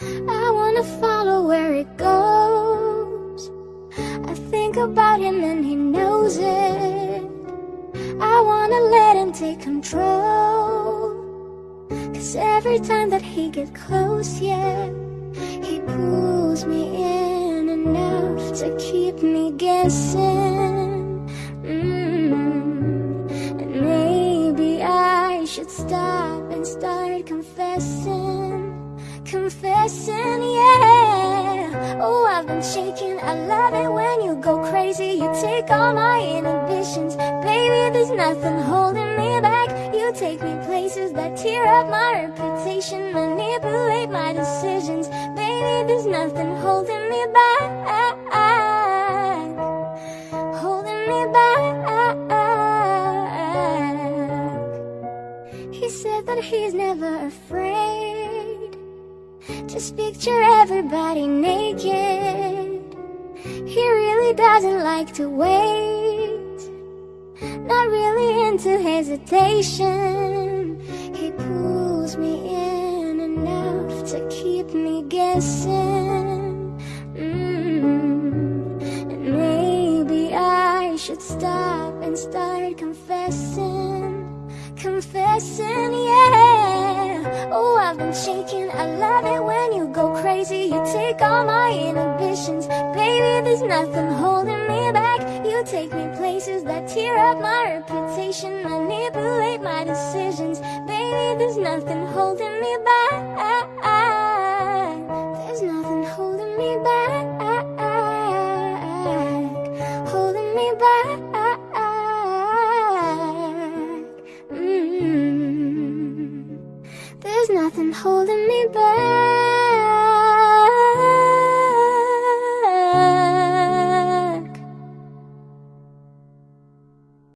I wanna follow where it goes. I think about him and he knows it. I wanna let him take control. Cause every time that he gets close, yeah, he pulls me in enough to keep me guessing. Mm. And maybe I should stop and start confessing. Confessing, yeah. Oh, I've been shaking. I love it when you go crazy. You take all my inhibitions. Baby, there's nothing holding me back. You take me places that tear up my reputation, manipulate my decisions. Baby, there's nothing holding me back. Holding me back. He said that he's never afraid. Just picture everybody naked. He really doesn't like to wait. Not really into hesitation. He pulls me in enough to keep me guessing. Mm. And maybe I should stop and start confessing. Confessing, yeah. I've been shaking. I love it when you go crazy. You take all my inhibitions. Baby, there's nothing holding me back. You take me places that tear up my reputation, manipulate my decisions. Baby, there's nothing holding me back. There's nothing holding me back.